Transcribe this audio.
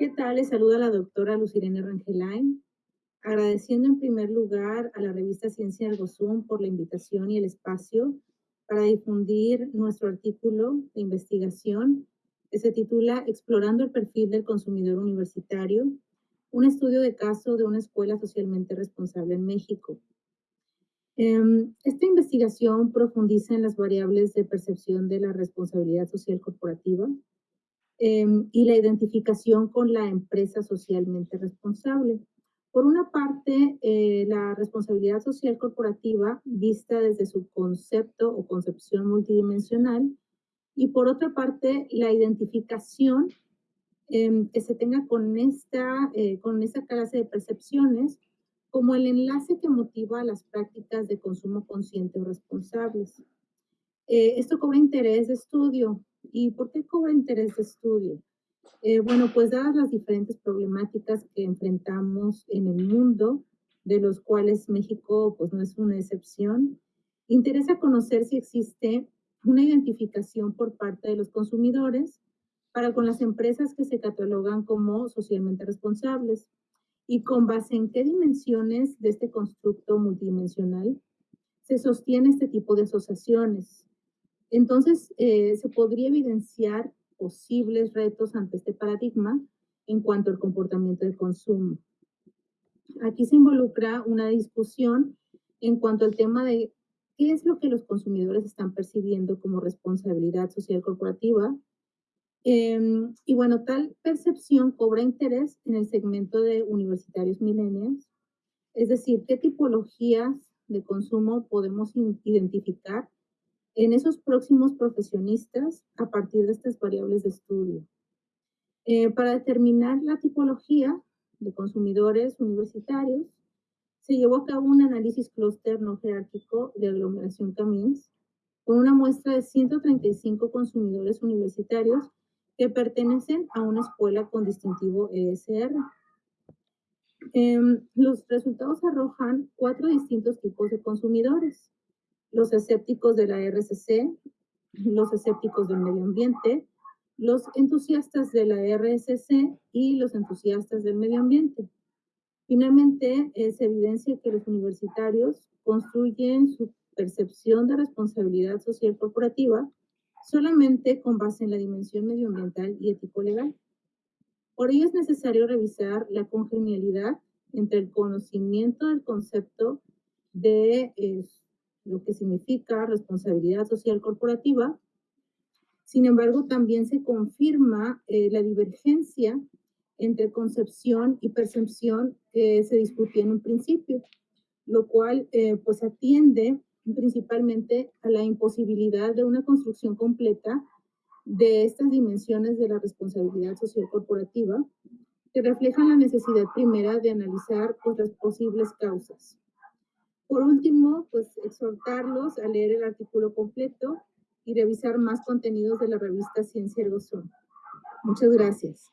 ¿Qué tal? Les saluda la doctora Lucirene Rangelain, agradeciendo en primer lugar a la revista Ciencia Ergo Zoom por la invitación y el espacio para difundir nuestro artículo de investigación que se titula Explorando el perfil del consumidor universitario, un estudio de caso de una escuela socialmente responsable en México. Em, esta investigación profundiza en las variables de percepción de la responsabilidad social corporativa, Em, y la identificación con la empresa socialmente responsable. Por una parte, eh, la responsabilidad social corporativa vista desde su concepto o concepción multidimensional y por otra parte, la identificación em, que se tenga con esta, eh, con esta clase de percepciones como el enlace que motiva las prácticas de consumo consciente o responsables. Eh, esto cobra interés de estudio. ¿Y por qué cobra interés de estudio? Eh, bueno, pues dadas las diferentes problemáticas que enfrentamos en el mundo, de los cuales México pues no es una excepción, interesa conocer si existe una identificación por parte de los consumidores para con las empresas que se catalogan como socialmente responsables. Y con base en qué dimensiones de este constructo multidimensional se sostiene este tipo de asociaciones, entonces, eh, se podría evidenciar posibles retos ante este paradigma en cuanto al comportamiento de consumo. Aquí se involucra una discusión en cuanto al tema de qué es lo que los consumidores están percibiendo como responsabilidad social corporativa. Em, y bueno, tal percepción cobra interés en el segmento de universitarios millennials, es decir, qué tipologías de consumo podemos identificar en esos próximos profesionistas a partir de estas variables de estudio. Eh, para determinar la tipología de consumidores universitarios, se llevó a cabo un análisis clúster no jerárquico de aglomeración Camins con una muestra de 135 consumidores universitarios que pertenecen a una escuela con distintivo ESR. Em, los resultados arrojan cuatro distintos tipos de consumidores los escépticos de la RCC, los escépticos del medio ambiente, los entusiastas de la RSC y los entusiastas del medio ambiente. Finalmente, se evidencia que los universitarios construyen su percepción de responsabilidad social corporativa solamente con base en la dimensión medioambiental y ético-legal. Por ello es necesario revisar la congenialidad entre el conocimiento del concepto de eh, lo que significa responsabilidad social corporativa. Sin embargo, también se confirma eh, la divergencia entre concepción y percepción que se discutía en un principio, lo cual eh, pues atiende principalmente a la imposibilidad de una construcción completa de estas dimensiones de la responsabilidad social corporativa que reflejan la necesidad primera de analizar otras posibles causas. Por último, pues exhortarlos a leer el artículo completo y revisar más contenidos de la revista Ciencia Ergo Muchas gracias.